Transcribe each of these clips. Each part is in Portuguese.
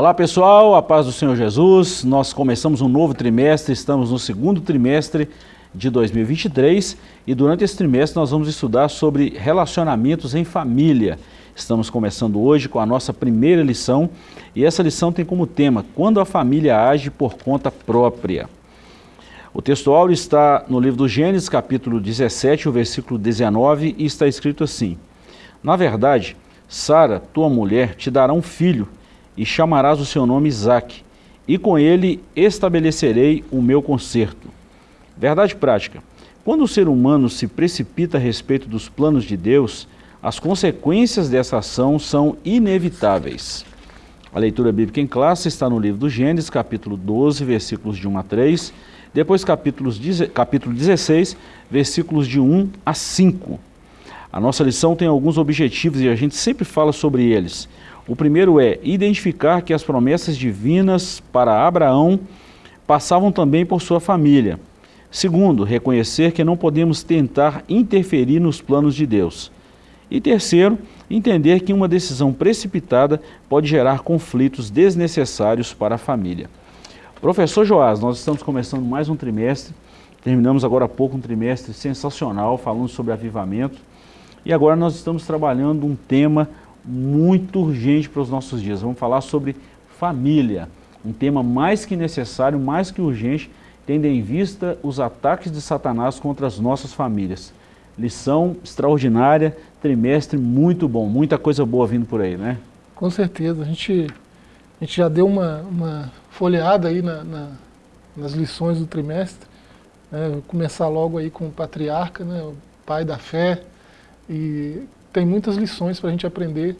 Olá pessoal, a paz do Senhor Jesus. Nós começamos um novo trimestre, estamos no segundo trimestre de 2023 e durante esse trimestre nós vamos estudar sobre relacionamentos em família. Estamos começando hoje com a nossa primeira lição e essa lição tem como tema Quando a família age por conta própria. O texto áureo está no livro do Gênesis, capítulo 17, o versículo 19, e está escrito assim: Na verdade, Sara, tua mulher, te dará um filho, e chamarás o seu nome Isaque, e com ele estabelecerei o meu conserto. Verdade prática. Quando o ser humano se precipita a respeito dos planos de Deus, as consequências dessa ação são inevitáveis. A leitura bíblica em classe está no livro do Gênesis, capítulo 12, versículos de 1 a 3, depois capítulos, capítulo 16, versículos de 1 a 5. A nossa lição tem alguns objetivos e a gente sempre fala sobre eles. O primeiro é identificar que as promessas divinas para Abraão passavam também por sua família. Segundo, reconhecer que não podemos tentar interferir nos planos de Deus. E terceiro, entender que uma decisão precipitada pode gerar conflitos desnecessários para a família. Professor Joás, nós estamos começando mais um trimestre, terminamos agora há pouco um trimestre sensacional, falando sobre avivamento, e agora nós estamos trabalhando um tema muito urgente para os nossos dias. Vamos falar sobre família, um tema mais que necessário, mais que urgente, tendo em vista os ataques de Satanás contra as nossas famílias. Lição extraordinária, trimestre muito bom, muita coisa boa vindo por aí, né? Com certeza, a gente, a gente já deu uma, uma folheada aí na, na, nas lições do trimestre, né? Começar logo aí com o patriarca, né? o pai da fé, e tem muitas lições para a gente aprender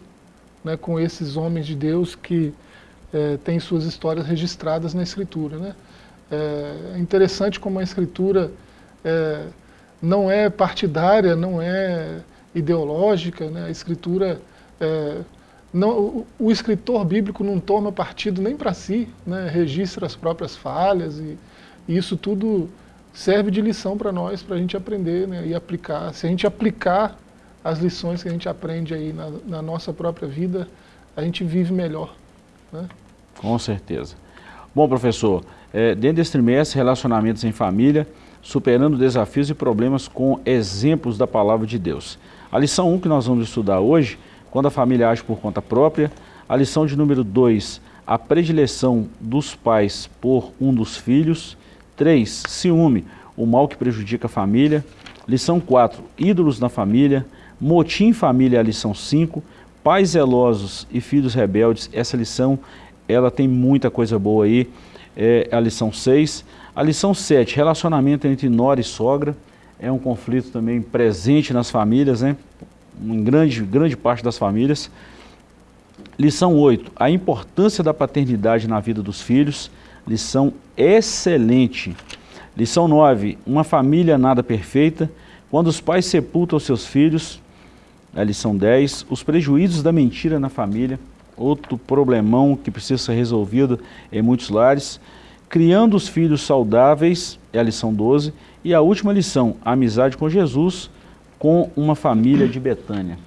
né, com esses homens de Deus que é, têm suas histórias registradas na Escritura. Né? É interessante como a Escritura é, não é partidária, não é ideológica, né? a Escritura... É, não, o, o, escritor bíblico não toma partido nem para si, né? registra as próprias falhas e, e isso tudo serve de lição para nós, para a gente aprender né? e aplicar. Se a gente aplicar as lições que a gente aprende aí na, na nossa própria vida, a gente vive melhor. Né? Com certeza. Bom, professor, é, dentro desse trimestre, relacionamentos em família, superando desafios e problemas com exemplos da palavra de Deus. A lição 1 que nós vamos estudar hoje, quando a família age por conta própria. A lição de número 2, a predileção dos pais por um dos filhos. 3, ciúme, o mal que prejudica a família. Lição 4, ídolos na família. Motim Família, a lição 5, Pais zelosos e filhos rebeldes, essa lição ela tem muita coisa boa aí, é a lição 6. A lição 7, relacionamento entre nora e sogra, é um conflito também presente nas famílias, né? em grande, grande parte das famílias. Lição 8, a importância da paternidade na vida dos filhos, lição excelente. Lição 9, uma família nada perfeita, quando os pais sepultam seus filhos, a lição 10, os prejuízos da mentira na família, outro problemão que precisa ser resolvido em muitos lares, criando os filhos saudáveis, é a lição 12, e a última lição, a amizade com Jesus, com uma família de Betânia.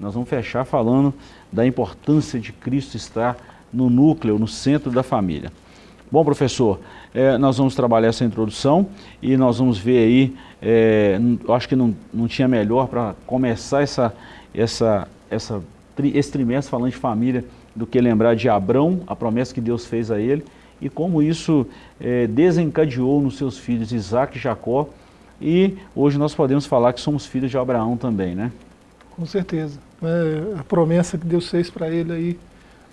Nós vamos fechar falando da importância de Cristo estar no núcleo, no centro da família. Bom, professor, é, nós vamos trabalhar essa introdução e nós vamos ver aí, é, acho que não, não tinha melhor para começar essa, essa, essa, esse trimestre falando de família do que lembrar de Abrão, a promessa que Deus fez a ele e como isso é, desencadeou nos seus filhos Isaac e Jacó e hoje nós podemos falar que somos filhos de Abraão também, né? Com certeza. É, a promessa que Deus fez para ele aí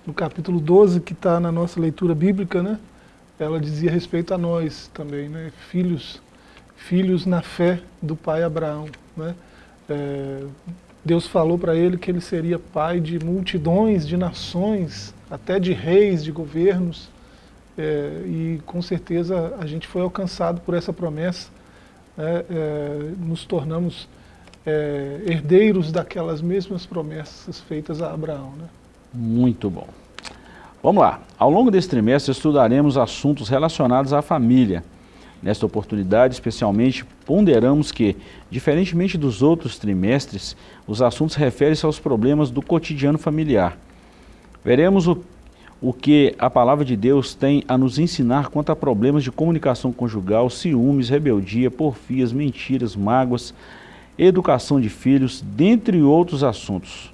no capítulo 12 que está na nossa leitura bíblica, né? Ela dizia respeito a nós também, né? filhos, filhos na fé do pai Abraão. Né? É, Deus falou para ele que ele seria pai de multidões, de nações, até de reis, de governos, é, e com certeza a gente foi alcançado por essa promessa, né? é, nos tornamos é, herdeiros daquelas mesmas promessas feitas a Abraão. Né? Muito bom. Vamos lá, ao longo desse trimestre estudaremos assuntos relacionados à família. Nesta oportunidade, especialmente, ponderamos que, diferentemente dos outros trimestres, os assuntos referem-se aos problemas do cotidiano familiar. Veremos o, o que a palavra de Deus tem a nos ensinar quanto a problemas de comunicação conjugal, ciúmes, rebeldia, porfias, mentiras, mágoas, educação de filhos, dentre outros assuntos.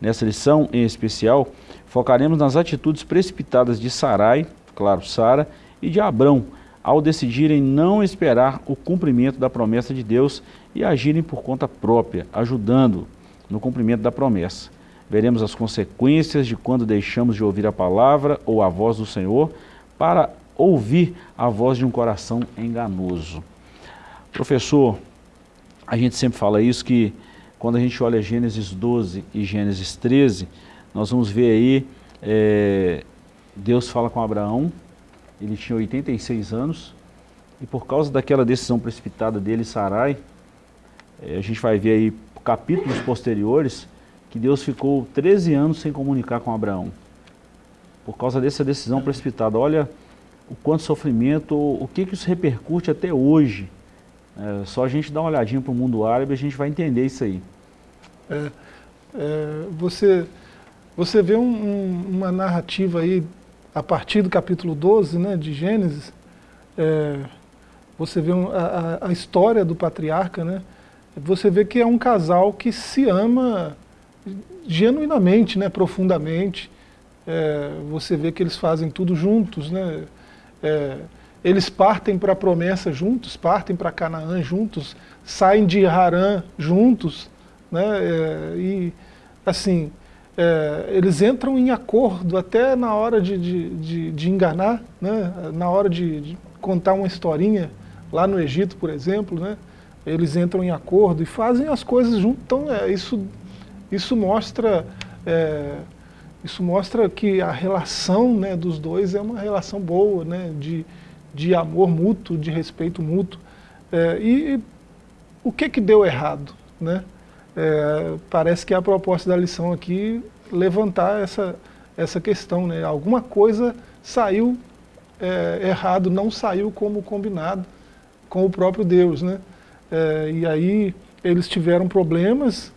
Nessa lição, em especial, focaremos nas atitudes precipitadas de Sarai, claro, Sara, e de Abrão, ao decidirem não esperar o cumprimento da promessa de Deus e agirem por conta própria, ajudando no cumprimento da promessa. Veremos as consequências de quando deixamos de ouvir a palavra ou a voz do Senhor para ouvir a voz de um coração enganoso. Professor, a gente sempre fala isso, que quando a gente olha Gênesis 12 e Gênesis 13, nós vamos ver aí, é, Deus fala com Abraão, ele tinha 86 anos, e por causa daquela decisão precipitada dele, Sarai, é, a gente vai ver aí capítulos posteriores, que Deus ficou 13 anos sem comunicar com Abraão. Por causa dessa decisão precipitada. Olha o quanto sofrimento, o que, que isso repercute até hoje. É, só a gente dá uma olhadinha para o mundo árabe, a gente vai entender isso aí. É, é, você, você vê um, um, uma narrativa aí, a partir do capítulo 12 né, de Gênesis, é, você vê um, a, a, história do patriarca, né, você vê que é um casal que se ama genuinamente, né, profundamente. É, você vê que eles fazem tudo juntos, né? É, eles partem para a promessa juntos, partem para Canaã juntos, saem de Harã juntos, né? É, e assim, é, eles entram em acordo até na hora de, de, de, de enganar, né? na hora de, de, contar uma historinha lá no Egito, por exemplo, né? eles entram em acordo e fazem as coisas juntos. Então é, isso, isso, mostra, é, isso mostra que a relação né, dos dois é uma relação boa, né, de, de amor mútuo, de respeito mútuo. É, e, e, o que, que deu errado? Né? É, parece que a proposta da lição aqui levantar essa, essa questão. Né? Alguma coisa saiu é, errado, não saiu como combinado com o próprio Deus. Né? É, e aí eles tiveram problemas,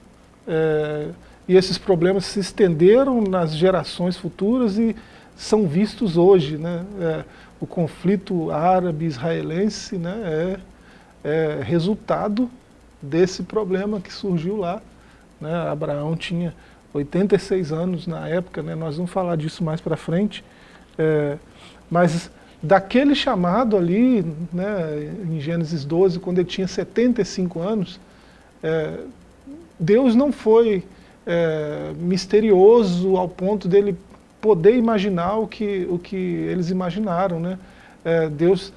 é, e esses problemas se estenderam nas gerações futuras e são vistos hoje. Né? É, o conflito árabe-israelense né, é, é, resultado desse problema que surgiu lá. Né? Abraão tinha 86 anos na época, né? nós vamos falar disso mais para frente, é, mas daquele chamado ali, né, em Gênesis 12, quando ele tinha 75 anos, é, Deus não foi é, misterioso ao ponto dele poder imaginar o que, o que eles imaginaram. Né? É, Deus,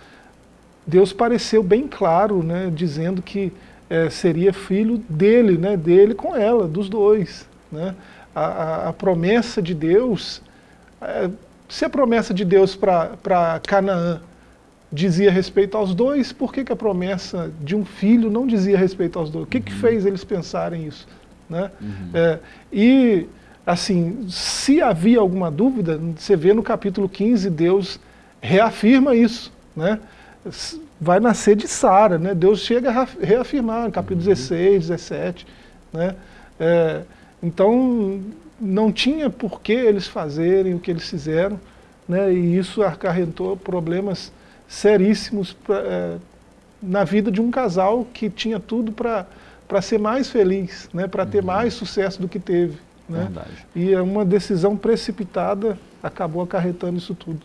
Deus pareceu bem claro, né, dizendo que é, seria filho dele, né, dele com ela, dos dois. Né? A, a, a promessa de Deus é, se a promessa de Deus para Canaã dizia respeito aos dois, por que, que a promessa de um filho não dizia respeito aos dois? O que, uhum. que fez eles pensarem isso? Né? Uhum. É, e, assim, se havia alguma dúvida, você vê no capítulo 15, Deus reafirma isso. Né? Vai nascer de Sara, né? Deus chega a reafirmar no capítulo uhum. 16, 17. Né? É, então, não tinha por que eles fazerem o que eles fizeram, né, e isso acarretou problemas seríssimos pra, é, na vida de um casal que tinha tudo para ser mais feliz, né, para ter uhum. mais sucesso do que teve. Né? E é uma decisão precipitada acabou acarretando isso tudo.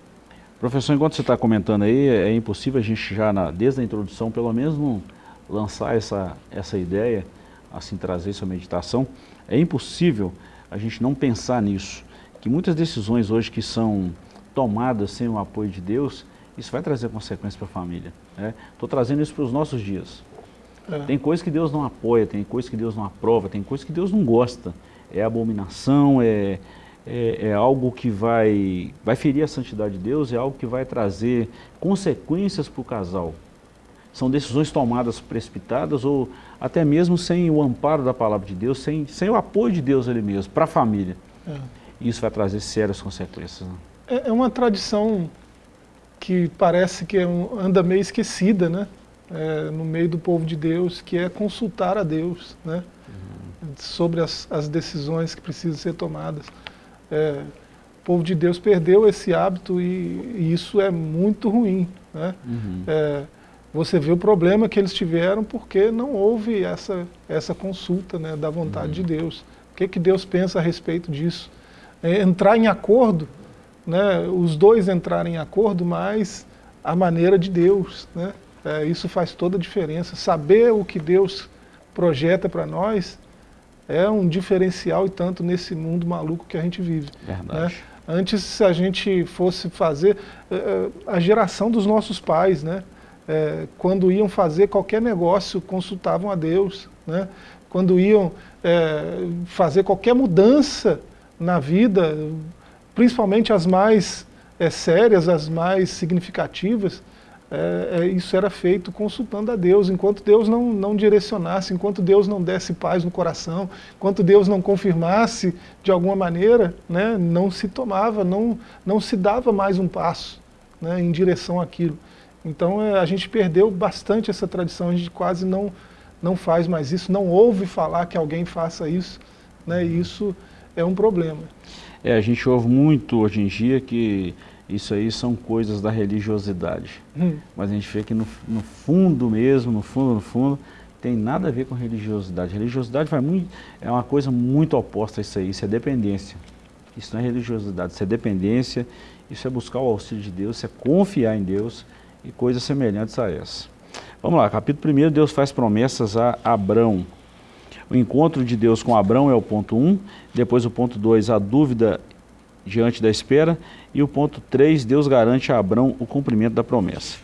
Professor, enquanto você está comentando aí, é impossível a gente já, na, desde a introdução, pelo menos não lançar essa, essa ideia, assim, trazer essa meditação. É impossível a gente não pensar nisso, que muitas decisões hoje que são tomadas sem o apoio de Deus, isso vai trazer consequências para a família. Estou né? trazendo isso para os nossos dias. É. Tem coisas que Deus não apoia, tem coisas que Deus não aprova, tem coisas que Deus não gosta. É abominação, é, é, é, algo que vai, vai ferir a santidade de Deus, é algo que vai trazer consequências para o casal. São decisões tomadas precipitadas ou até mesmo sem o amparo da palavra de Deus, sem, sem o apoio de Deus ali mesmo, para a família. É. Isso vai trazer sérias consequências. Né? É, é, uma tradição que parece que é um, anda meio esquecida, né? É, no meio do povo de Deus, que é consultar a Deus, né? Uhum. Sobre as, as, decisões que precisam ser tomadas. É, o povo de Deus perdeu esse hábito e, e isso é muito ruim. Né? Uhum. É, você vê o problema que eles tiveram porque não houve essa, essa consulta né, da vontade uhum. de Deus. O que, que Deus pensa a respeito disso? É, entrar em acordo, né, os dois entrarem em acordo, mas a maneira de Deus. Né? É, isso faz toda a diferença. Saber o que Deus projeta para nós é um diferencial e tanto nesse mundo maluco que a gente vive. Né? Verdade. Né? Antes, se a gente fosse fazer, eh, eh, a geração dos nossos pais, né? É, quando iam fazer qualquer negócio, consultavam a Deus. Né? Quando iam é, fazer qualquer mudança na vida, principalmente as mais é, sérias, as mais significativas, é, é, isso era feito consultando a Deus, enquanto Deus não, não direcionasse, enquanto Deus não desse paz no coração, enquanto Deus não confirmasse de alguma maneira, né, não se tomava, não, não se dava mais um passo né, em direção àquilo. Então é, a gente perdeu bastante essa tradição, a gente quase não, não faz mais isso, não ouve falar que alguém faça isso, né, e isso é um problema. É, a gente ouve muito hoje em dia que isso aí são coisas da religiosidade. Hum. Mas a gente vê que no, no, fundo mesmo, no fundo, no fundo, tem nada a ver com religiosidade. Religiosidade vai muito, é uma coisa muito oposta a isso aí, isso é dependência. Isso não é religiosidade, isso é dependência, isso é buscar o auxílio de Deus, isso é confiar em Deus e coisas semelhantes a essa. Vamos lá, capítulo 1, Deus faz promessas a Abrão. O encontro de Deus com Abrão é o ponto 1, um, depois o ponto 2, a dúvida diante da espera. E o ponto 3, Deus garante a Abrão o cumprimento da promessa.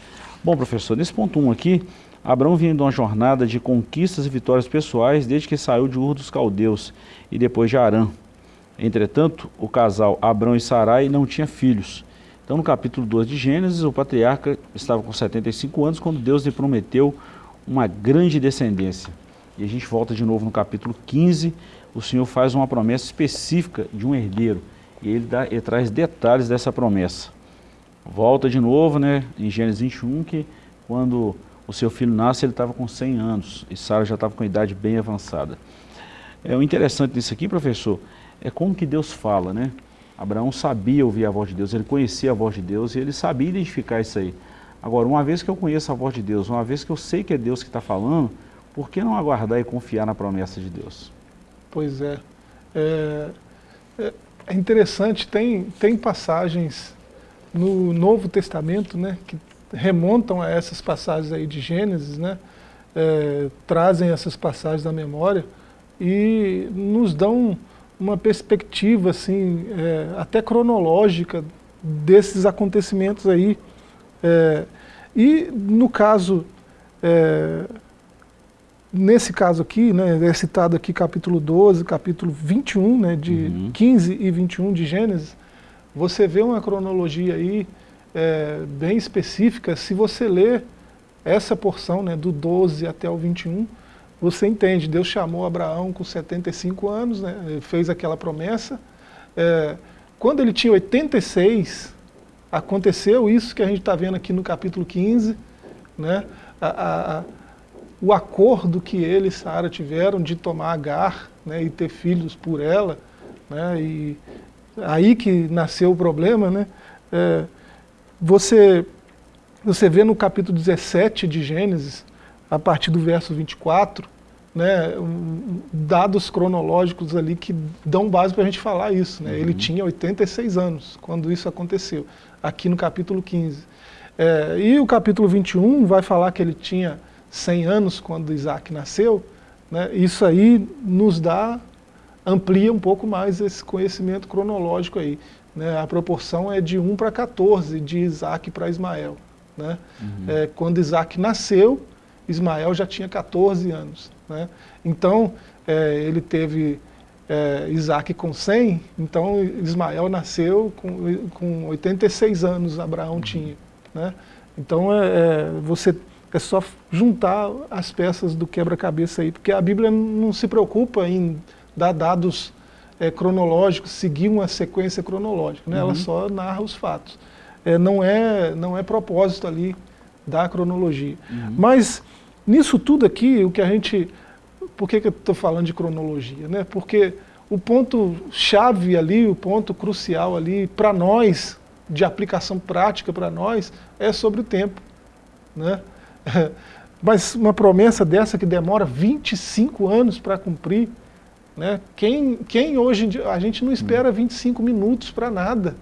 Bom, professor, nesse ponto 1 aqui, Abrão vinha de uma jornada de conquistas e vitórias pessoais desde que saiu de Ur dos Caldeus e depois de Arã. Entretanto, o casal Abrão e Sarai não tinha filhos. Então, no capítulo 2 de Gênesis, o patriarca estava com 75 anos quando Deus lhe prometeu uma grande descendência. E a gente volta de novo no capítulo 15, o Senhor faz uma promessa específica de um herdeiro e ele, dá, ele traz detalhes dessa promessa. Volta de novo, né, em Gênesis 21, que quando o seu filho nasce, ele estava com 100 anos, e Sara já estava com idade bem avançada. É, o interessante nisso aqui, professor, é como que Deus fala, né? Abraão sabia ouvir a voz de Deus, ele conhecia a voz de Deus e ele sabia identificar isso aí. Agora, uma vez que eu conheço a voz de Deus, uma vez que eu sei que é Deus que está falando, por que não aguardar e confiar na promessa de Deus? Pois é. é, é é interessante, tem, tem passagens no Novo Testamento né, que remontam a essas passagens aí de Gênesis, né, é, trazem essas passagens da memória e nos dão uma perspectiva assim, é, até cronológica desses acontecimentos aí. É, e no caso é, nesse caso aqui, né, é citado aqui capítulo 12, capítulo 21, né, de uhum. 15 e 21 de Gênesis, você vê uma cronologia aí é, bem específica. Se você ler essa porção, né, do 12 até o 21, você entende, Deus chamou Abraão com 75 anos, né, fez aquela promessa. É, quando ele tinha 86, aconteceu isso que a gente está vendo aqui no capítulo 15, né, a, a o acordo que ele e Sara tiveram de tomar Agar né, e ter filhos por ela, né, e aí que nasceu o problema, né, é, você, você vê no capítulo 17 de Gênesis, a partir do verso 24, né, dados cronológicos ali que dão base para a gente falar isso. Né? Uhum. Ele tinha 86 anos quando isso aconteceu, aqui no capítulo 15. É, e o capítulo 21 vai falar que ele tinha 100 anos quando Isaac nasceu, né, isso aí nos dá, amplia um pouco mais esse conhecimento cronológico aí. Né, a proporção é de 1 para 14, de Isaac para Ismael. Né? Uhum. É, quando Isaac nasceu, Ismael já tinha 14 anos. Né? Então, é, ele teve é, Isaac com 100, então Ismael nasceu com, com 86 anos, Abraão uhum. tinha. Né? Então, é, é você é só juntar as peças do quebra-cabeça aí, porque a Bíblia não se preocupa em dar dados é, cronológicos, seguir uma sequência cronológica, né? Uhum. ela só narra os fatos. É, não, é, não é propósito ali da cronologia. Uhum. Mas nisso tudo aqui, o que a gente... Por que, que eu estou falando de cronologia? Né? Porque o ponto chave ali, o ponto crucial ali para nós, de aplicação prática para nós, é sobre o tempo. Né? Mas uma promessa dessa que demora 25 anos para cumprir, né? quem, quem hoje, a gente não espera 25 minutos para nada.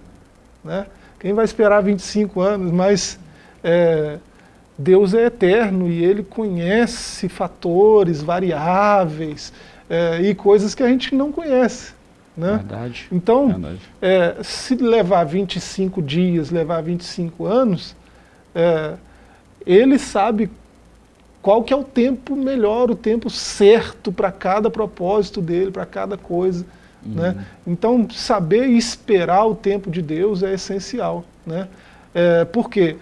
Né? Quem vai esperar 25 anos? Mas é, Deus é eterno e Ele conhece fatores, variáveis é, e coisas que a gente não conhece. Né? Verdade. Então, Verdade. É, se levar 25 dias, levar 25 anos, é, Ele sabe qual que é o tempo melhor, o tempo certo para cada propósito dele, para cada coisa. Uhum. Né? Então, saber esperar o tempo de Deus é essencial. Né? É, por quê?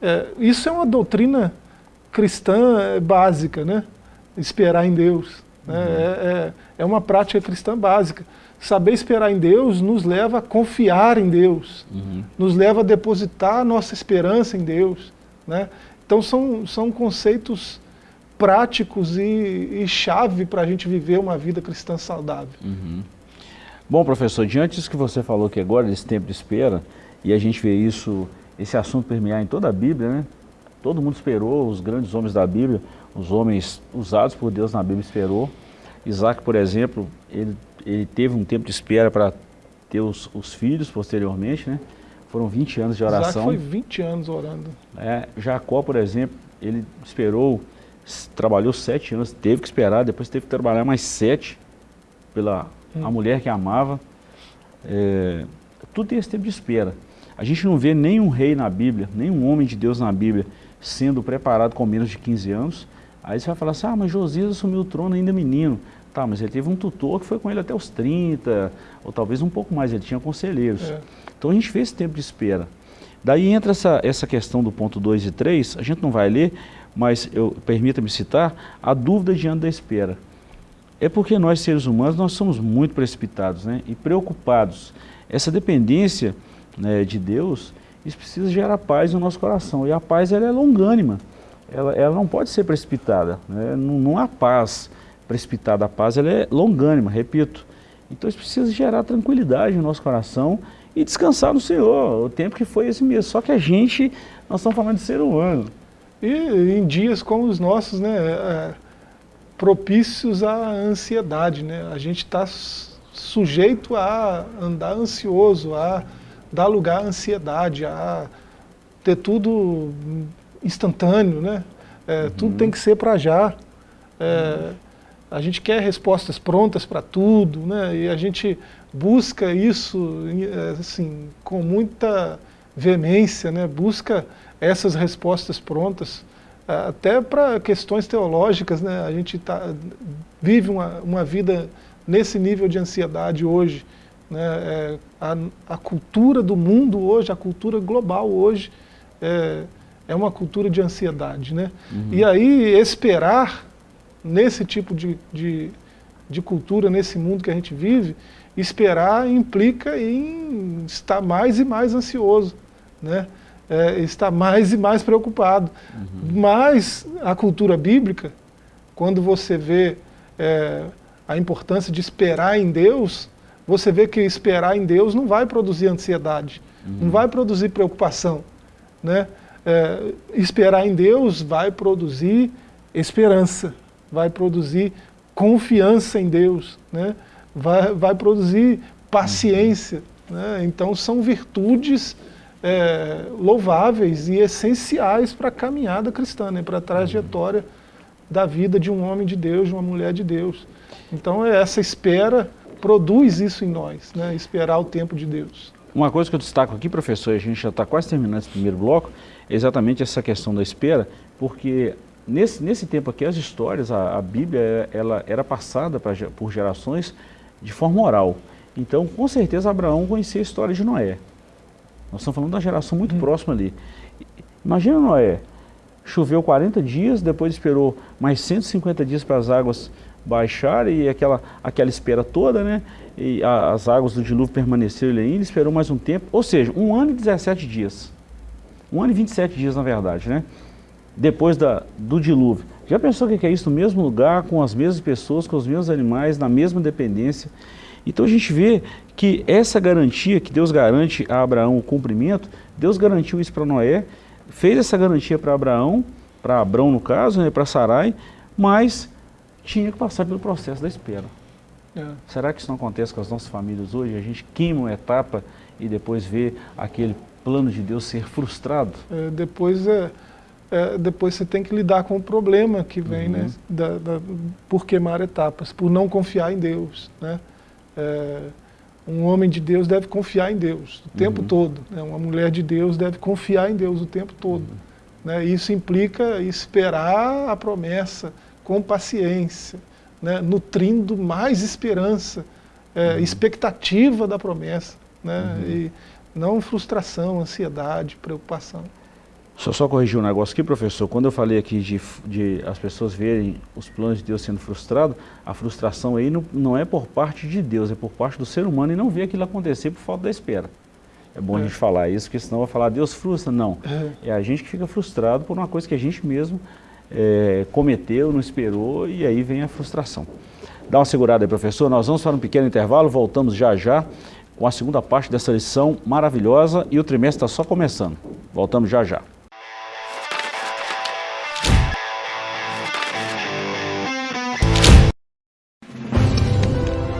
É, isso é uma doutrina cristã é, básica, né? esperar em Deus. Né? Uhum. É, é, é, uma prática cristã básica. Saber esperar em Deus nos leva a confiar em Deus, uhum. nos leva a depositar nossa esperança em Deus. Né? Então são, são conceitos práticos e, e chave para a gente viver uma vida cristã saudável. Uhum. Bom, professor, diante disso que você falou aqui agora, desse tempo de espera, e a gente vê isso esse assunto permear em toda a Bíblia, né? Todo mundo esperou, os grandes homens da Bíblia, os homens usados por Deus na Bíblia esperou. Isaac, por exemplo, ele, ele teve um tempo de espera para ter os, os, filhos posteriormente, né? Foram 20 anos de oração. Isaac foi 20 anos orando. É, Jacó, por exemplo, ele esperou, trabalhou sete anos, teve que esperar, depois teve que trabalhar mais sete pela hum. a mulher que amava. É, tudo tem esse tempo de espera. A gente não vê nenhum rei na Bíblia, nenhum homem de Deus na Bíblia sendo preparado com menos de 15 anos. Aí você vai falar assim, ah, mas Josias assumiu o trono ainda menino. Tá, mas ele teve um tutor que foi com ele até os 30, ou talvez um pouco mais, ele tinha conselheiros. É. Então a gente vê esse tempo de espera. Daí entra essa, essa questão do ponto 2 e 3, a gente não vai ler, mas permita-me citar, a dúvida diante da espera. É porque nós, seres humanos, nós somos muito precipitados né, e preocupados. Essa dependência né, de Deus, isso precisa gerar paz no nosso coração. E a paz ela é longânima, ela, ela não pode ser precipitada. Né? Não, não, há paz precipitada, a paz ela é longânima, repito. Então isso precisa gerar tranquilidade no nosso coração e descansar no Senhor, o tempo que foi esse mesmo. Só que a gente, nós estamos falando de ser humano. E em dias como os nossos, né, é, propícios à ansiedade, né? A gente está sujeito a andar ansioso, a dá lugar à ansiedade, a ter tudo instantâneo, né? É, uhum. Tudo tem que ser para já. É, uhum. A gente quer respostas prontas para tudo, né? E a gente busca isso é, assim, com muita veemência, né? busca essas respostas prontas, até para questões teológicas. Né? A gente tá, vive uma, uma vida nesse nível de ansiedade hoje. Né? É, a, a, cultura do mundo hoje, a cultura global hoje, é, é uma cultura de ansiedade. Né? Uhum. E aí esperar nesse tipo de, de, de, cultura, nesse mundo que a gente vive, esperar implica em estar mais e mais ansioso, né? É, estar mais e mais preocupado. Uhum. Mas a cultura bíblica, quando você vê é, a importância de esperar em Deus, você vê que esperar em Deus não vai produzir ansiedade, uhum. não vai produzir preocupação. Né? É, esperar em Deus vai produzir esperança, vai produzir confiança em Deus, né? vai, vai produzir paciência. Né? Então são virtudes é, louváveis e essenciais para a caminhada cristã, né? para a trajetória da vida de um homem de Deus, de uma mulher de Deus. Então é essa espera produz isso em nós, né? esperar o tempo de Deus. Uma coisa que eu destaco aqui, professor, a gente já está quase terminando esse primeiro bloco, é exatamente essa questão da espera, porque nesse, nesse tempo aqui as histórias, a, a Bíblia, ela era passada pra, por gerações de forma oral. Então, com certeza, Abraão conhecia a história de Noé. Nós estamos falando da geração muito hum. próxima ali. Imagina Noé, choveu 40 dias, depois esperou mais 150 dias para as águas baixar e aquela, aquela espera toda, né? E a, as águas do dilúvio permaneceram ali ainda, esperou mais um tempo, ou seja, um ano e 17 dias. Um ano e 27 dias, na verdade, né? Depois da, do dilúvio. Já pensou o que é isso no mesmo lugar, com as mesmas pessoas, com os mesmos animais, na mesma dependência? Então a gente vê que essa garantia que Deus garante a Abraão o cumprimento, Deus garantiu isso para Noé, fez essa garantia para Abraão, para Abrão no caso, né, para Sarai, mas tinha que passar pelo processo da espera. É. Será que isso não acontece com as nossas famílias hoje? A gente queima uma etapa e depois vê aquele plano de Deus ser frustrado? É, depois, é, é, depois você tem que lidar com o problema que vem, né, uhum. né, da, da, por queimar etapas, por não confiar em Deus. Né? É, um homem de Deus deve confiar em Deus o tempo uhum. todo. Né? Uma mulher de Deus deve confiar em Deus o tempo todo. Uhum. Né? Isso implica esperar a promessa com paciência, né? nutrindo mais esperança, é, uhum. expectativa da promessa, né? Uhum. e não frustração, ansiedade, preocupação. Só, só corrigir um negócio aqui, professor. Quando eu falei aqui de, de as pessoas verem os planos de Deus sendo frustrados, a frustração aí não, não é por parte de Deus, é por parte do ser humano e não ver aquilo acontecer por falta da espera. É bom é. a gente falar isso, porque senão vai falar Deus frustra. Não, é. é a gente que fica frustrado por uma coisa que a gente mesmo é, cometeu, não esperou e aí vem a frustração. Dá uma segurada aí, professor. Nós vamos para um pequeno intervalo, voltamos já já com a segunda parte dessa lição maravilhosa e o trimestre está só começando. Voltamos já já.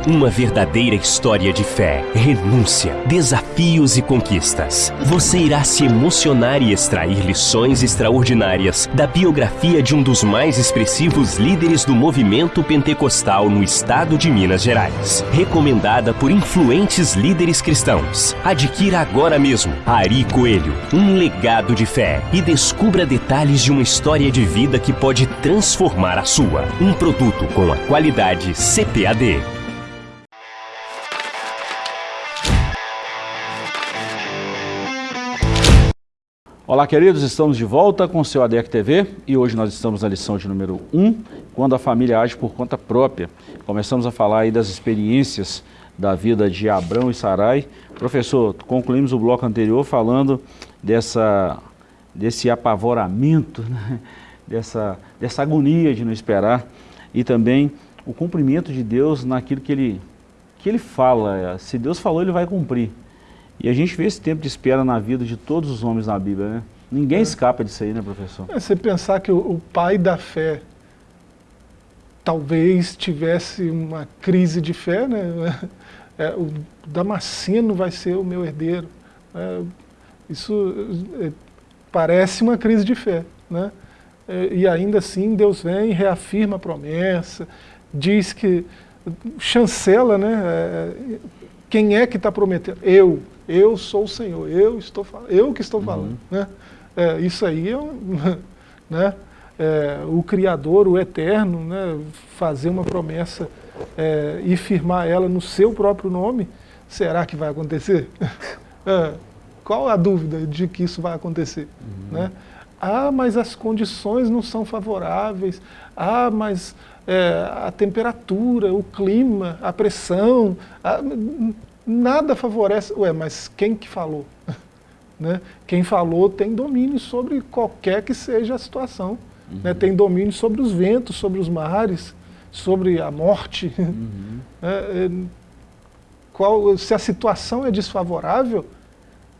Uma verdadeira história de fé, renúncia, desafios e conquistas. Você irá se emocionar e extrair lições extraordinárias da biografia de um dos mais expressivos líderes do movimento pentecostal no estado de Minas Gerais. Recomendada por influentes líderes cristãos. Adquira agora mesmo Ari Coelho, um legado de fé e descubra detalhes de uma história de vida que pode transformar a sua. Um produto com a qualidade CPAD. Olá, queridos, estamos de volta com o seu ADEC TV e hoje nós estamos na lição de número 1, quando a família age por conta própria. Começamos a falar aí das experiências da vida de Abrão e Sarai. Professor, concluímos o bloco anterior falando dessa, desse apavoramento, né? dessa, dessa agonia de não esperar e também o cumprimento de Deus naquilo que ele, que ele fala. Se Deus falou, ele vai cumprir. E a gente vê esse tempo de espera na vida de todos os homens na Bíblia, né? Ninguém é. escapa disso aí, né, professor? É, você pensar que o, o, pai da fé talvez tivesse uma crise de fé, né? É, o Damasceno vai ser o meu herdeiro. É, isso parece uma crise de fé, né? É, e ainda assim Deus vem reafirma a promessa, diz que, chancela, né? É, quem é que está prometendo? Eu, eu sou o Senhor, eu estou eu que estou falando. Uhum. Né? É, isso aí é, um, né? É, o Criador, o Eterno, né? fazer uma promessa é, e firmar ela no seu próprio nome, será que vai acontecer? É, qual a dúvida de que isso vai acontecer? Uhum. Né? Ah, mas as condições não são favoráveis. Ah, mas é, a temperatura, o clima, a pressão, a, nada favorece. Ué, mas quem que falou? né? Quem falou tem domínio sobre qualquer que seja a situação. Uhum. Né? Tem domínio sobre os ventos, sobre os mares, sobre a morte. Uhum. É, é, qual, se a situação é desfavorável,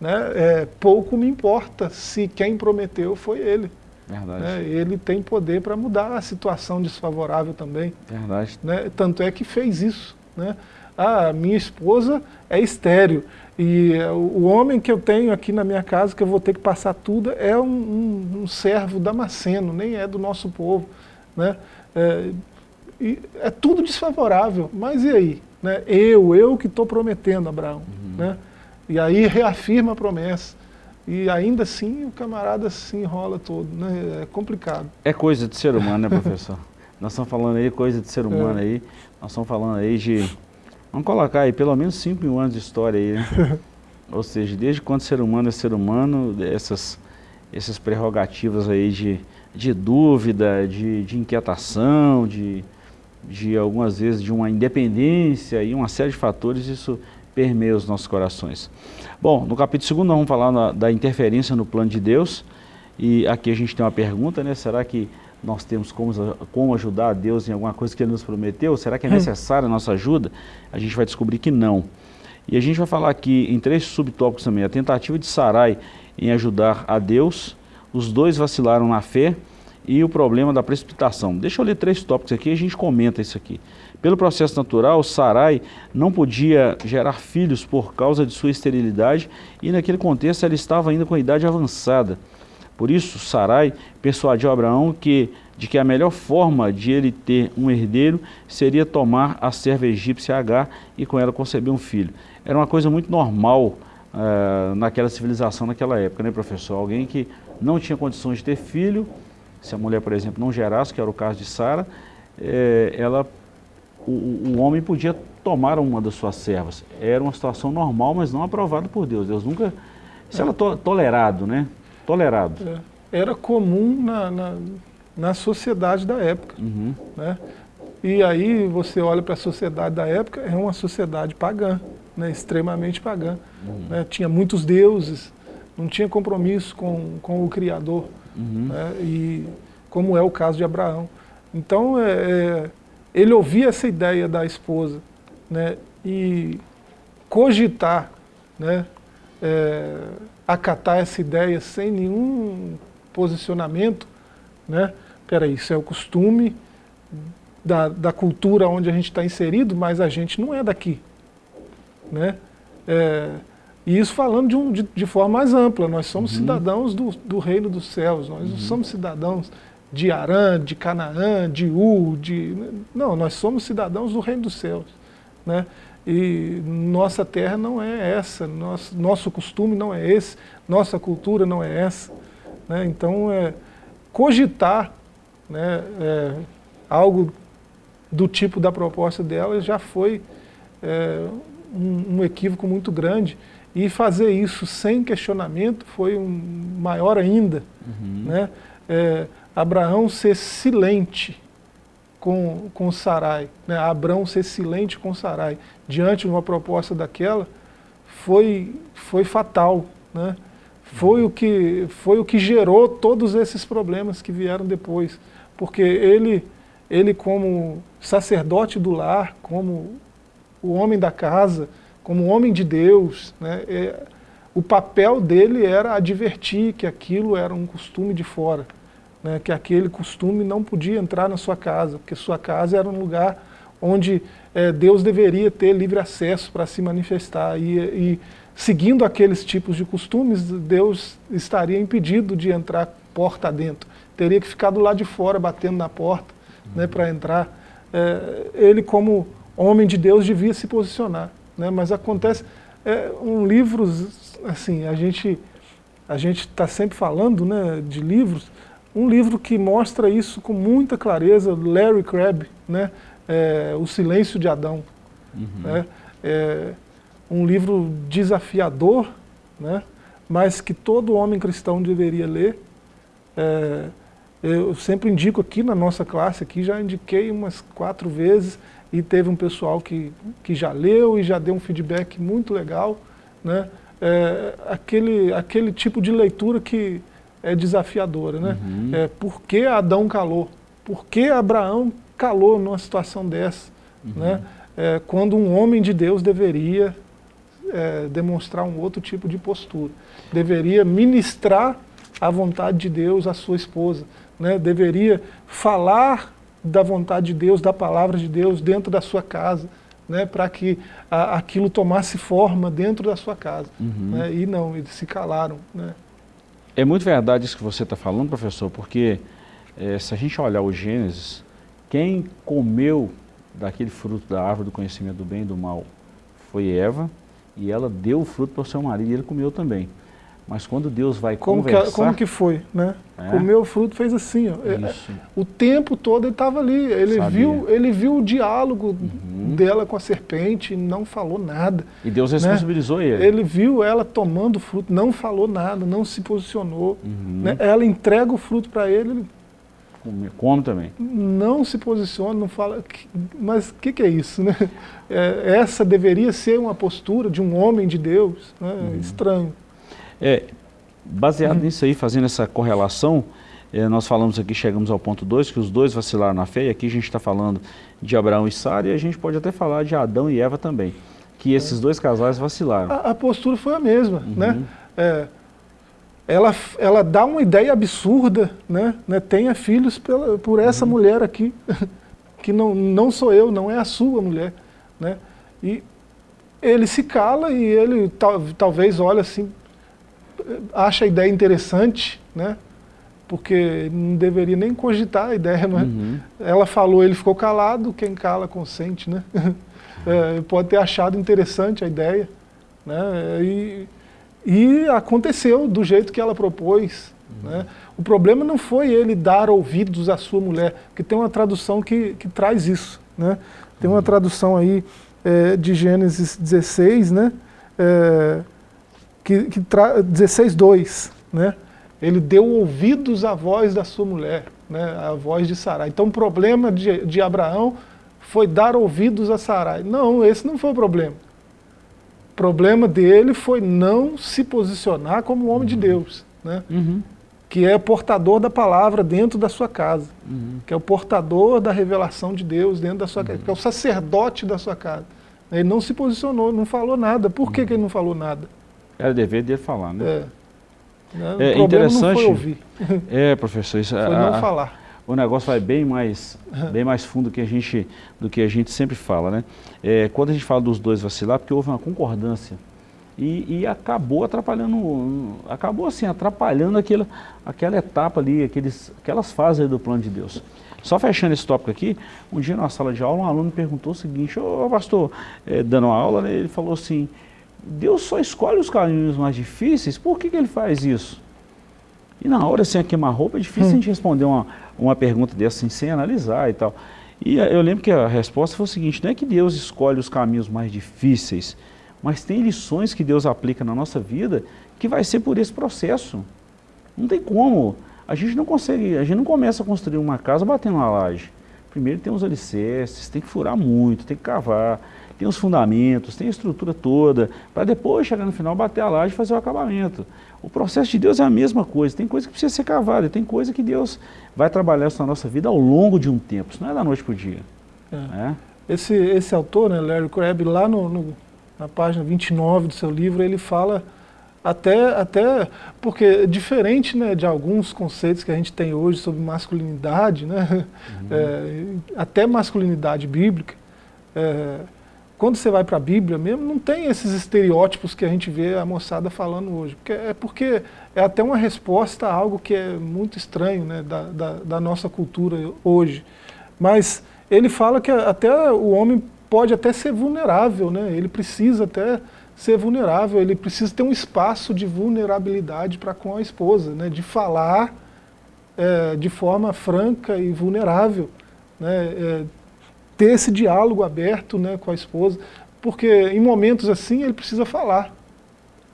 né, é, pouco me importa se quem prometeu foi ele. Verdade. Né, ele tem poder para mudar a situação desfavorável também. Verdade. Né, tanto é que fez isso. Ah, minha esposa é estéreo e o homem que eu tenho aqui na minha casa, que eu vou ter que passar tudo, é um, um, um servo damasceno, nem é do nosso povo. Né? É, é tudo desfavorável, mas e aí? Né? Eu, eu que estou prometendo, Abraão. Uhum. Né? E aí reafirma a promessa. E ainda assim o camarada se enrola todo, né? é complicado. É coisa de ser humano, né, professor? nós estamos falando aí coisa de ser humano é. aí, nós estamos falando aí de Vamos colocar aí pelo menos 5 mil anos de história aí, né? Ou seja, desde quando ser humano é ser humano, essas, essas prerrogativas aí de, de dúvida, de, de inquietação, de, de algumas vezes de uma independência e uma série de fatores, isso permeia os nossos corações. Bom, no capítulo 2 nós vamos falar na, da interferência no plano de Deus, e aqui a gente tem uma pergunta, né? Será que nós temos como, como ajudar a Deus em alguma coisa que Ele nos prometeu? Será que é hum. necessária a nossa ajuda? A gente vai descobrir que não. E a gente vai falar aqui em três subtópicos também. A tentativa de Sarai em ajudar a Deus, os dois vacilaram na fé e o problema da precipitação. Deixa eu ler três tópicos aqui e a gente comenta isso aqui. Pelo processo natural, Sarai não podia gerar filhos por causa de sua esterilidade e naquele contexto ela estava ainda com a idade avançada. Por isso, Sarai persuadiu Abraão que, de que a melhor forma de ele ter um herdeiro seria tomar a serva egípcia Agar e com ela conceber um filho. Era uma coisa muito normal uh, naquela civilização, naquela época, né, professor? Alguém que não tinha condições de ter filho, se a mulher, por exemplo, não gerasse, que era o caso de Sara, eh, ela o, o, homem podia tomar uma das suas servas. Era uma situação normal, mas não aprovada por Deus. Deus nunca... Isso era to, tolerado, né? Tolerado. É. Era comum na, na, na, sociedade da época. Uhum. Né? E aí você olha para a sociedade da época, é uma sociedade pagã, né? extremamente pagã. Uhum. Né? Tinha muitos deuses, não tinha compromisso com, com o Criador. Uhum. Né? E como é o caso de Abraão. Então, é, é ele ouvia essa ideia da esposa né, e cogitar, né, é, acatar essa ideia sem nenhum posicionamento, né, peraí, isso é o costume da, da cultura onde a gente está inserido, mas a gente não é daqui. Né? É, e isso falando de, um, de, de, forma mais ampla, nós somos uhum. cidadãos do, do reino dos céus, nós uhum. não somos cidadãos de Arã, de Canaã, de U, de... Não, nós somos cidadãos do reino dos céus. Né? E nossa terra não é essa, nosso, nosso costume não é esse, nossa cultura não é essa. Né? Então, é, cogitar né, é, algo do tipo da proposta dela já foi é, um, um, equívoco muito grande. E fazer isso sem questionamento foi um maior ainda. Uhum. Né? É, Abraão ser silente com, com Sarai, né? Abraão ser silente com Sarai, diante de uma proposta daquela, foi, foi fatal. Né? Foi, o que, foi o que gerou todos esses problemas que vieram depois. Porque ele, ele como sacerdote do lar, como o homem da casa, como homem de Deus, né? É, o papel dele era advertir que aquilo era um costume de fora né, que aquele costume não podia entrar na sua casa, porque sua casa era um lugar onde é, Deus deveria ter livre acesso para se manifestar. E, e, seguindo aqueles tipos de costumes, Deus estaria impedido de entrar porta dentro. Teria que ficar do lado de fora, batendo na porta, né, para entrar. É, ele, como homem de Deus, devia se posicionar. Né, mas acontece, é, um livro, assim, a gente a está sempre falando né, de livros, um livro que mostra isso com muita clareza, Larry Crabb, né? É, o Silêncio de Adão. Uhum. Né? É um livro desafiador, né? mas que todo homem cristão deveria ler. É, eu sempre indico aqui na nossa classe, aqui já indiquei umas quatro vezes, e teve um pessoal que, que já leu e já deu um feedback muito legal. Né? É, aquele, aquele tipo de leitura que é desafiadora. Né? Uhum. É, por que Adão calou? Por que Abraão calou numa situação dessa? Uhum. Né? É, quando um homem de Deus deveria é, demonstrar um outro tipo de postura. Deveria ministrar a vontade de Deus à sua esposa. Né? Deveria falar da vontade de Deus, da palavra de Deus dentro da sua casa. Né, para que a, aquilo tomasse forma dentro da sua casa. Uhum. Né, e não, eles se calaram. Né. É muito verdade isso que você está falando, professor, porque é, se a gente olhar o Gênesis, quem comeu daquele fruto da árvore do conhecimento do bem e do mal foi Eva, e ela deu o fruto para o seu marido e ele comeu também. Mas quando Deus vai como conversar... Que, como que foi, né? É. Comeu o fruto, fez assim, ó. É, o tempo todo ele estava ali, ele viu, ele viu o diálogo uhum. dela com a serpente, não falou nada. E Deus né? responsabilizou né? ele. Ele viu ela tomando o fruto, não falou nada, não se posicionou. Uhum. Né? Ela entrega o fruto para ele, come, também. Não se posiciona, não fala. Mas o que, que, é isso? Né? É, essa deveria ser uma postura de um homem de Deus. Né? Uhum. Estranho. É, baseado uhum. nisso aí, fazendo essa correlação, É, nós falamos aqui, chegamos ao ponto 2, que os dois vacilaram na fé, e aqui a gente está falando de Abraão e Sara, e a gente pode até falar de Adão e Eva também, que esses dois casais vacilaram. A, a postura foi a mesma, uhum. né? É, ela, ela dá uma ideia absurda, né? né? Tenha filhos pela, por essa uhum. mulher aqui, que não, não sou eu, não é a sua mulher, né? E ele se cala e ele tal, talvez olha assim, acha a ideia interessante, né? porque não deveria nem cogitar a ideia, mas uhum. ela falou, ele ficou calado, quem cala consente, né? É, pode ter achado interessante a ideia, né? E, e aconteceu do jeito que ela propôs, uhum. né? O problema não foi ele dar ouvidos à sua mulher, porque tem uma tradução que, que traz isso, né? Tem uma uhum. tradução aí é, de Gênesis 16, né? É, que, que 16, 2, né? Ele deu ouvidos à voz da sua mulher, né? a voz de Sarai. Então o problema de, de Abraão foi dar ouvidos a Sarai. Não, esse não foi o problema. O problema dele foi não se posicionar como homem uhum. de Deus. Né? Uhum. Que é portador da palavra dentro da sua casa. Uhum. Que é o portador da revelação de Deus dentro da sua casa. Que é o sacerdote da sua casa. Ele não se posicionou, não falou nada. Por que, que ele não falou nada? Era dever dele falar, né? É. Não, é interessante. É, professor, isso foi a, não falar. O negócio vai bem mais, bem mais fundo que a gente, do que a gente sempre fala, né? É, quando a gente fala dos dois vacilar, porque houve uma concordância e, e, acabou atrapalhando, acabou assim, atrapalhando aquela, aquela etapa ali, aqueles, aquelas fases do plano de Deus. Só fechando esse tópico aqui, um dia na sala de aula, um aluno perguntou o seguinte, ô pastor, é, dando uma aula, né, ele falou assim, Deus só escolhe os caminhos mais difíceis, por que, que ele faz isso? E na hora, sem assim, queimar roupa, é difícil hum. a gente responder uma, uma pergunta dessa assim, sem analisar e tal. E eu lembro que a resposta foi o seguinte, não é que Deus escolhe os caminhos mais difíceis, mas tem lições que Deus aplica na nossa vida que vai ser por esse processo. Não tem como. A gente não consegue, a gente não começa a construir uma casa batendo uma laje. Primeiro tem os alicerces, tem que furar muito, tem que cavar tem os fundamentos, tem a estrutura toda, para depois chegar no final, bater a laje e fazer o acabamento. O processo de Deus é a mesma coisa, tem coisa que precisa ser cavada, tem coisa que Deus vai trabalhar isso na nossa vida ao longo de um tempo, isso não é da noite para o dia. É. Né? Esse, esse autor, né, Larry Crabb, lá no, no, na página 29 do seu livro, ele fala até, até porque diferente né, de alguns conceitos que a gente tem hoje sobre masculinidade, né, uhum. é, até masculinidade bíblica, é, quando você vai para a Bíblia mesmo, não tem esses estereótipos que a gente vê a moçada falando hoje. Porque é porque é até uma resposta a algo que é muito estranho né, da, da, da nossa cultura hoje. Mas ele fala que até o homem pode até ser vulnerável, né? ele precisa até ser vulnerável, ele precisa ter um espaço de vulnerabilidade para com a esposa, né? de falar é, de forma franca e vulnerável, né? É, ter esse diálogo aberto né, com a esposa, porque em momentos assim ele precisa falar.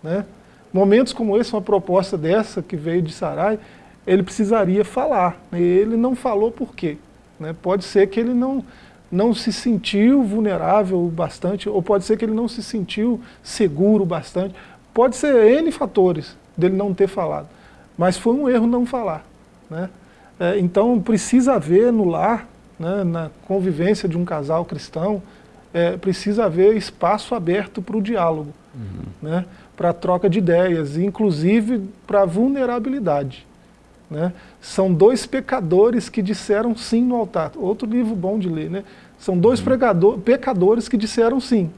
Né? Momentos como esse, uma proposta dessa que veio de Sarai, ele precisaria falar. Né? Ele não falou por quê. Né? Pode ser que ele não, não se sentiu vulnerável bastante, ou pode ser que ele não se sentiu seguro bastante. Pode ser N fatores dele não ter falado. Mas foi um erro não falar. Né? É, então precisa haver no lar né, na convivência de um casal cristão, é, precisa haver espaço aberto para o diálogo, uhum. né, para a troca de ideias, inclusive para a vulnerabilidade. Né? São dois pecadores que disseram sim no altar. Outro livro bom de ler. Né? São dois uhum. pecadores que disseram sim,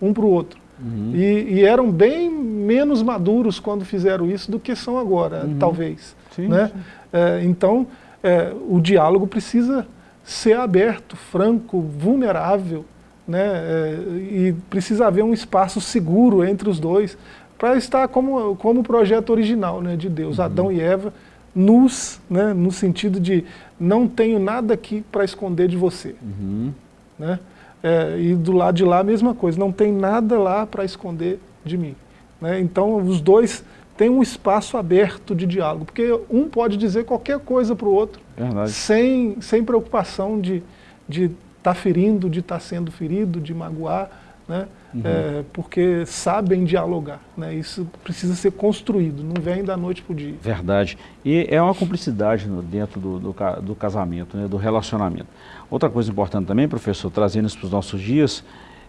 um para o outro. Uhum. E, e, eram bem menos maduros quando fizeram isso do que são agora, uhum. talvez. Sim, né? Sim. É, então, é, o diálogo precisa ser aberto, franco, vulnerável, né? É, e precisa haver um espaço seguro entre os dois para estar como, como o projeto original né, de Deus, uhum. Adão e Eva, nus, né, no sentido de não tenho nada aqui para esconder de você. Uhum. Né? É, e do lado de lá a mesma coisa, não tem nada lá para esconder de mim. Né? Então os dois tem um espaço aberto de diálogo, porque um pode dizer qualquer coisa para o outro, sem, sem preocupação de estar de tá ferindo, de estar tá sendo ferido, de magoar. Né? uhum. é, porque sabem dialogar. Né? Isso precisa ser construído, não vem da noite para o dia. Verdade. E é uma cumplicidade dentro do, do, do casamento, né? do relacionamento. Outra coisa importante também, professor, trazendo isso para os nossos dias,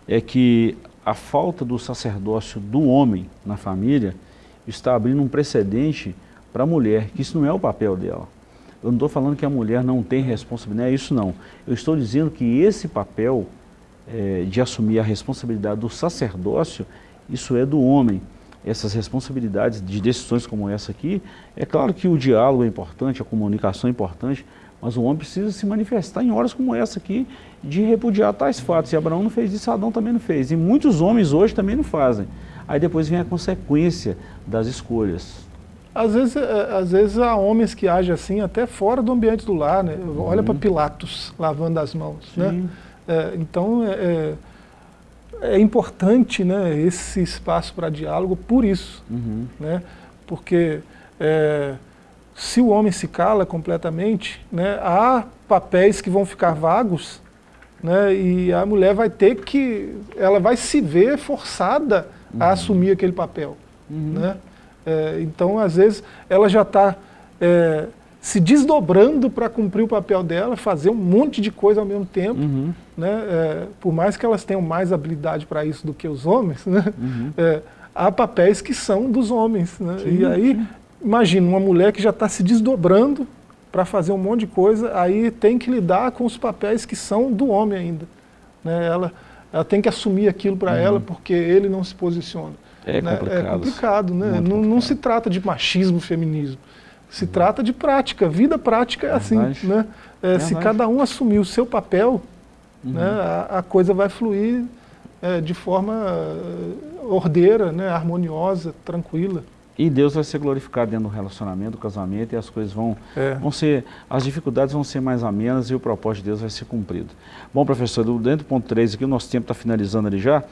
é que a falta do sacerdócio do homem na família está abrindo um precedente para a mulher, que isso não é o papel dela. Eu não estou falando que a mulher não tem responsabilidade, é isso não. Eu estou dizendo que esse papel é, de assumir a responsabilidade do sacerdócio, isso é do homem. Essas responsabilidades de decisões como essa aqui, é claro que o diálogo é importante, a comunicação é importante, mas o homem precisa se manifestar em horas como essa aqui, de repudiar tais fatos. E Abraão não fez isso, Adão também não fez. E muitos homens hoje também não fazem. Aí depois vem a consequência das escolhas. Às vezes, é, às vezes há homens que agem assim até fora do ambiente do lar, né? Olha uhum. para Pilatos lavando as mãos, né? É, então é, é, é, importante né, esse espaço para diálogo por isso, uhum. né? Porque é, se o homem se cala completamente, né, há papéis que vão ficar vagos, né? E a mulher vai ter que, ela vai se ver forçada. A assumir aquele papel, uhum. né? É, então, às vezes, ela já está é, se desdobrando para cumprir o papel dela, fazer um monte de coisa ao mesmo tempo, uhum. né? É, por mais que elas tenham mais habilidade para isso do que os homens, né? Uhum. É, há papéis que são dos homens. Né? Sim, e aí, sim. imagina, uma mulher que já está se desdobrando para fazer um monte de coisa, aí tem que lidar com os papéis que são do homem ainda. Né? Ela, ela tem que assumir aquilo para uhum. ela, porque ele não se posiciona. É né? complicado. É complicado, né? Não, complicado. não, se trata de machismo, feminismo. Se uhum. trata de prática. Vida prática é, assim. Né? É, se cada um assumir o seu papel, uhum. né, a, a, coisa vai fluir é, de forma uh, ordeira, né, harmoniosa, tranquila. E Deus vai ser glorificado dentro do relacionamento, do casamento, e as coisas vão, é. vão ser, as dificuldades vão ser mais amenas e o propósito de Deus vai ser cumprido. Bom, professor, dentro do ponto 3 aqui, o nosso tempo está finalizando ali já,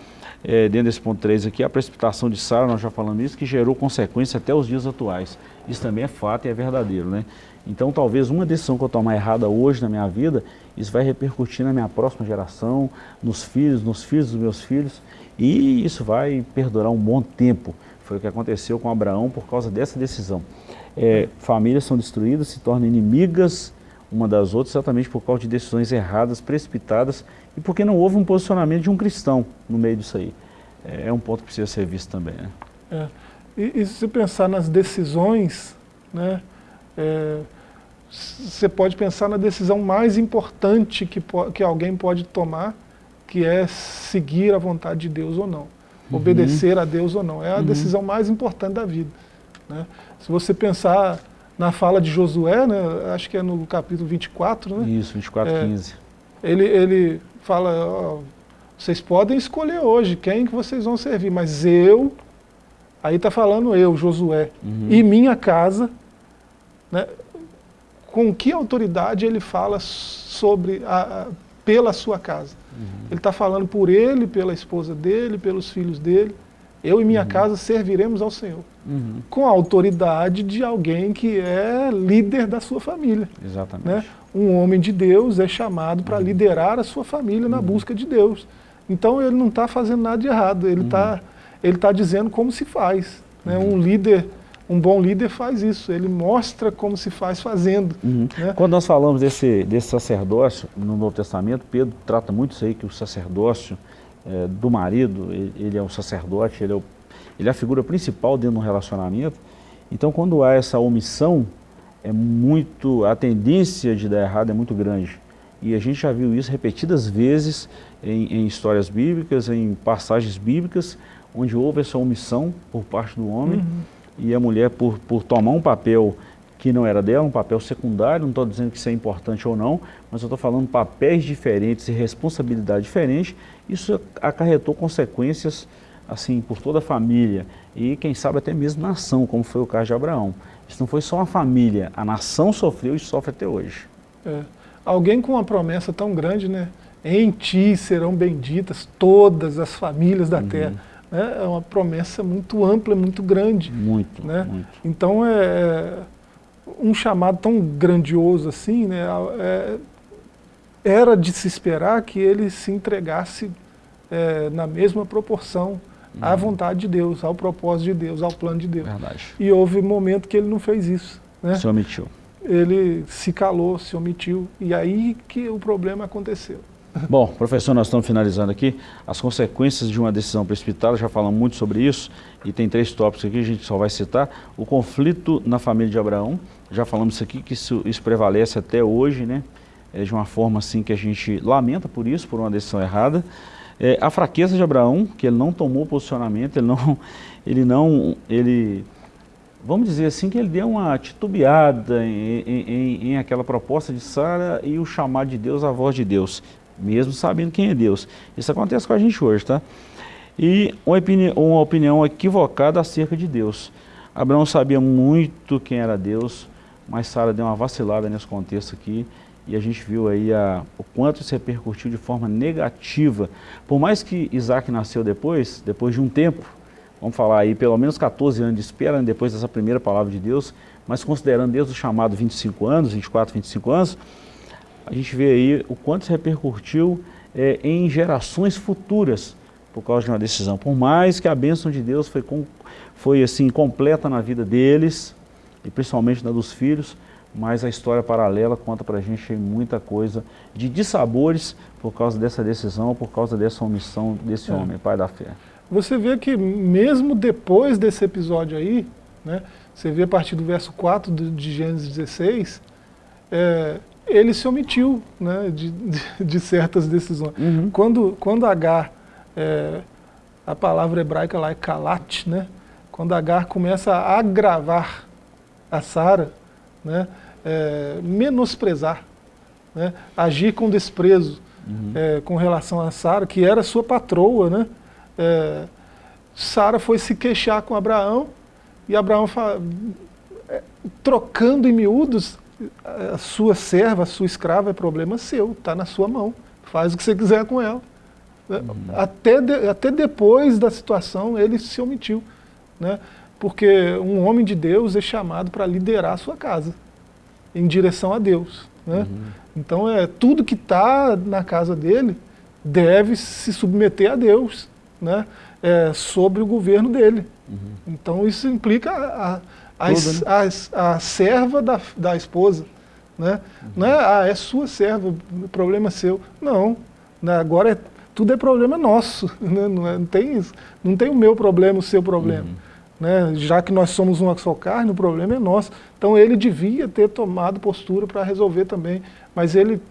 é, dentro desse ponto 3 aqui, a precipitação de Sara, nós já falamos isso, que gerou consequência até os dias atuais. Isso também é fato e é verdadeiro, né? Então, talvez uma decisão que eu tomar errada hoje na minha vida, isso vai repercutir na minha próxima geração, nos filhos, nos filhos dos meus filhos, e isso vai perdurar um bom tempo. Foi o que aconteceu com Abraão por causa dessa decisão. É, famílias são destruídas, se tornam inimigas uma das outras, exatamente por causa de decisões erradas, precipitadas, e porque não houve um posicionamento de um cristão no meio disso aí. É, é um ponto que precisa ser visto também. Né? É. E, e, se pensar nas decisões, né, é, você pode pensar na decisão mais importante que, que alguém pode tomar, que é seguir a vontade de Deus ou não. Obedecer a Deus ou não. É a uhum. decisão mais importante da vida. Né? Se você pensar na fala de Josué, né, acho que é no capítulo 24, né? Isso, 24, é, 15. Ele, ele fala, ó, vocês podem escolher hoje quem que vocês vão servir, mas eu, aí está falando eu, Josué, uhum. e minha casa, né, com que autoridade ele fala sobre a, a pela sua casa? Uhum. Ele está falando por ele, pela esposa dele, pelos filhos dele. Eu e minha uhum. casa serviremos ao Senhor. Uhum. Com a autoridade de alguém que é líder da sua família. Exatamente. Né? Um homem de Deus é chamado para uhum. liderar a sua família na uhum. busca de Deus. Então ele não está fazendo nada de errado, ele está uhum. ele tá dizendo como se faz. Né? Um líder um bom líder faz isso, ele mostra como se faz fazendo. Uhum. Né? Quando nós falamos desse, desse sacerdócio no Novo Testamento, Pedro trata muito isso aí, que o sacerdócio é, do marido, ele, ele, é o sacerdote, ele é, o, ele é a figura principal dentro do relacionamento. Então quando há essa omissão, é muito, a tendência de dar errado é muito grande. E a gente já viu isso repetidas vezes em, em histórias bíblicas, em passagens bíblicas, onde houve essa omissão por parte do homem. Uhum e a mulher, por, por tomar um papel que não era dela, um papel secundário, não estou dizendo que isso é importante ou não, mas eu estou falando papéis diferentes e responsabilidade diferente, isso acarretou consequências assim por toda a família e quem sabe até mesmo nação, como foi o caso de Abraão. Isso não foi só uma família, a nação sofreu e sofre até hoje. É. Alguém com uma promessa tão grande, né? Em ti serão benditas todas as famílias da uhum. terra né, é uma promessa muito ampla, muito grande. Muito, né? muito. Então, é, é, um chamado tão grandioso assim, né, é, era de se esperar que ele se entregasse é, na mesma proporção à uhum. vontade de Deus, ao propósito de Deus, ao plano de Deus. Verdade. E houve momento que ele não fez isso. Né? Se omitiu. Ele se calou, se omitiu, e aí que o problema aconteceu. Bom, professor, nós estamos finalizando aqui. As consequências de uma decisão precipitada, já falamos muito sobre isso, e tem três tópicos aqui, a gente só vai citar. O conflito na família de Abraão, já falamos isso aqui, que isso, isso prevalece até hoje, né? É de uma forma assim que a gente lamenta por isso, por uma decisão errada. É, a fraqueza de Abraão, que ele não tomou posicionamento, ele não, ele não, ele, vamos dizer assim, que ele deu uma titubeada em, em, em aquela proposta de Sara e o chamado de Deus, a voz de Deus, mesmo sabendo quem é Deus. Isso acontece com a gente hoje, tá? E uma opinião, uma opinião equivocada acerca de Deus. Abraão sabia muito quem era Deus, mas Sara deu uma vacilada nesse contexto aqui e a gente viu aí a, o quanto isso repercutiu de forma negativa. Por mais que Isaac nasceu depois, depois de um tempo, vamos falar aí pelo menos 14 anos de espera, né, depois dessa primeira palavra de Deus, mas considerando desde o chamado 25 anos, 24, 25 anos, a gente vê aí o quanto isso repercutiu é, em gerações futuras por causa de uma decisão. Por mais que a bênção de Deus foi, com, foi assim, completa na vida deles, e principalmente na dos filhos, mas a história paralela conta para a gente muita coisa de dissabores por causa dessa decisão, por causa dessa omissão desse é. homem, pai da fé. Você vê que mesmo depois desse episódio aí, né, você vê a partir do verso 4 de Gênesis 16, é, ele se omitiu né, de, de, de certas decisões. Uhum. Quando, quando Agar, é, a palavra hebraica lá é kalat, né, quando Agar começa a agravar a Sara, né, é, menosprezar, né, agir com desprezo uhum. é, com relação a Sara, que era sua patroa. Né, é, Sara foi se queixar com Abraão e Abraão, é, trocando em miúdos, a sua serva, a sua escrava é problema seu, está na sua mão, faz o que você quiser com ela. Né. Uhum. Até, de, até depois da situação ele se omitiu. Né? Porque um homem de Deus é chamado para liderar a sua casa, em direção a Deus. Né? Uhum. Então, é, tudo que está na casa dele deve se submeter a Deus, né? É, sobre o governo dele. Uhum. Então, isso implica a, a, a, né? a, a serva da, da esposa. Né? Uhum. Não é, ah, é sua serva, o problema é seu. Não, né? agora é, tudo é problema nosso. Né? Não, é, não, tem isso. não tem o meu problema, o seu problema. Uhum né? já que nós somos uma só carne, o problema é nosso. Então ele devia ter tomado postura para resolver também, mas ele,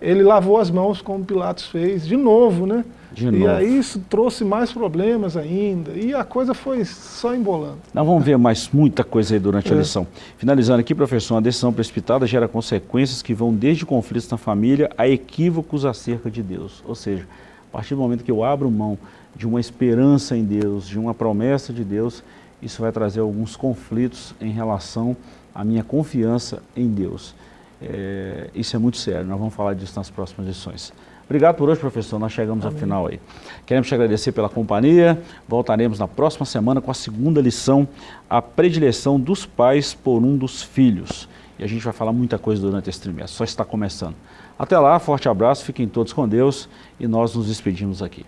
ele lavou as mãos como Pilatos fez, de novo, né? De e aí isso trouxe mais problemas ainda, e a coisa foi só embolando. Nós vamos ver mais muita coisa aí durante é. a lição. Finalizando aqui, professor, uma decisão precipitada gera consequências que vão desde conflitos na família a equívocos acerca de Deus. Ou seja, a partir do momento que eu abro mão de uma esperança em Deus, de uma promessa de Deus, isso vai trazer alguns conflitos em relação à minha confiança em Deus. É, isso é muito sério, nós vamos falar disso nas próximas lições. Obrigado por hoje, professor. Nós chegamos Amém. ao final aí. Queremos te agradecer pela companhia. Voltaremos na próxima semana com a segunda lição, a predileção dos pais por um dos filhos. E a gente vai falar muita coisa durante esse trimestre, só está começando. Até lá, forte abraço, fiquem todos com Deus e nós nos despedimos aqui.